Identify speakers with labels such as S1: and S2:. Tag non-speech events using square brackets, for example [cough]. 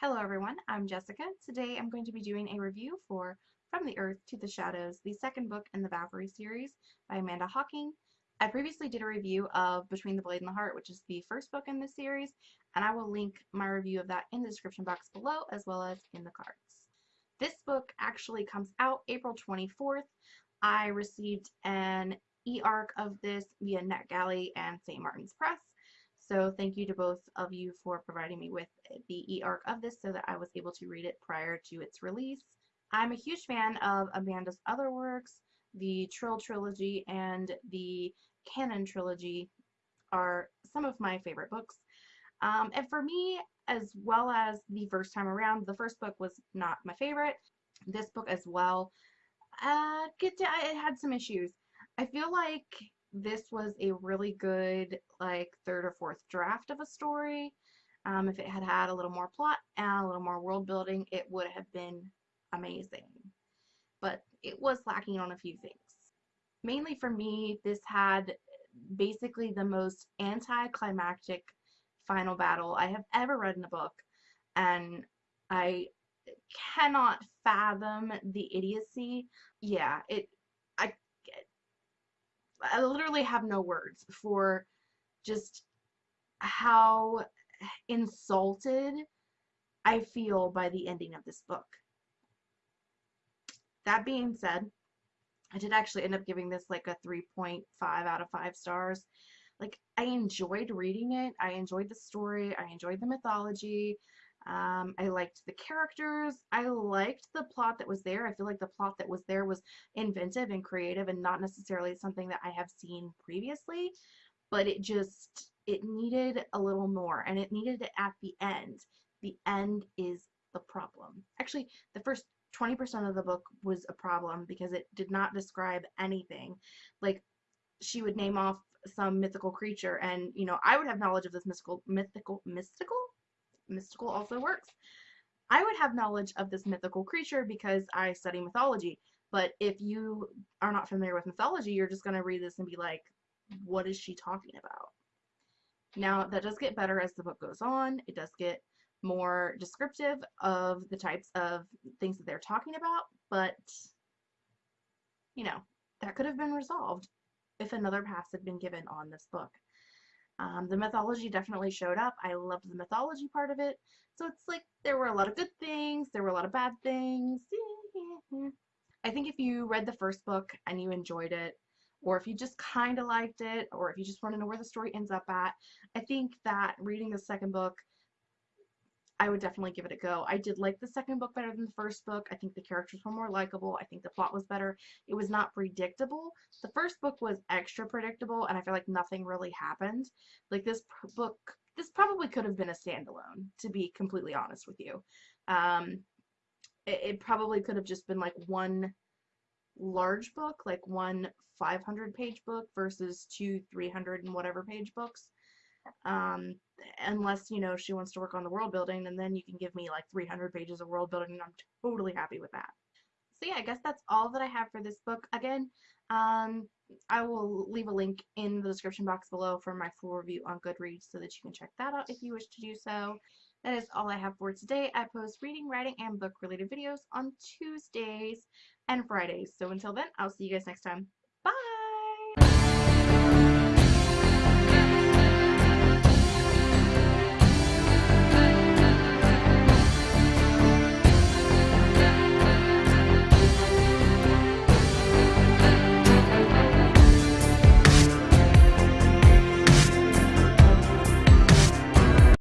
S1: Hello everyone, I'm Jessica. Today I'm going to be doing a review for From the Earth to the Shadows, the second book in the Valkyrie series by Amanda Hocking. I previously did a review of Between the Blade and the Heart, which is the first book in this series, and I will link my review of that in the description box below as well as in the cards. This book actually comes out April 24th. I received an e-arc of this via NetGalley and St. Martin's Press. So thank you to both of you for providing me with the e-arc of this so that I was able to read it prior to its release. I'm a huge fan of Amanda's other works. The Trylle Trilogy and the Kanin Trilogy are some of my favorite books. Um, and for me, as well as the first time around, the first book was not my favorite. This book as well, uh, get to, it had some issues. I feel like this was a really good like third or fourth draft of a story. Um, if it had had a little more plot and a little more world building, it would have been amazing. But it was lacking on a few things. Mainly for me, this had basically the most anticlimactic final battle I have ever read in a book. And I cannot fathom the idiocy. Yeah, it I literally have no words for just how insulted I feel by the ending of this book. That being said, I did actually end up giving this like a 3.5 out of 5 stars. Like, I enjoyed reading it. I enjoyed the story. I enjoyed the mythology. Um, I liked the characters. I liked the plot that was there. I feel like the plot that was there was inventive and creative and not necessarily something that I have seen previously, but it just, it needed a little more and it needed it at the end. The end is the problem. Actually, the first 20% of the book was a problem because it did not describe anything. Like, she would name off some mythical creature and, you know, I would have knowledge of this mystical, mythical, mystical? Mystical also works. I would have knowledge of this mythical creature because I study mythology. But if you are not familiar with mythology, you're just going to read this and be like, what is she talking about? Now, that does get better as the book goes on. It does get more descriptive of the types of things that they're talking about, but, you know, that could have been resolved if another pass had been given on this book. Um, the mythology definitely showed up. I loved the mythology part of it. So it's like there were a lot of good things, there were a lot of bad things. [laughs] I think if you read the first book and you enjoyed it, or if you just kind of liked it, or if you just want to know where the story ends up at, I think that reading the second book I would definitely give it a go. I did like the second book better than the first book. I think the characters were more likable. I think the plot was better. It was not predictable. The first book was extra predictable, and I feel like nothing really happened. Like this book, this probably could have been a standalone, to be completely honest with you. Um, it, it probably could have just been like one large book, like one 500 page book versus two 300 and whatever page books. Um, unless you know she wants to work on the world building and then you can give me like 300 pages of world building and I'm totally happy with that. So yeah, I guess that's all that I have for this book. Again, um, I will leave a link in the description box below for my full review on Goodreads so that you can check that out if you wish to do so. That is all I have for today. I post reading, writing, and book related videos on Tuesdays and Fridays. So until then, I'll see you guys next time.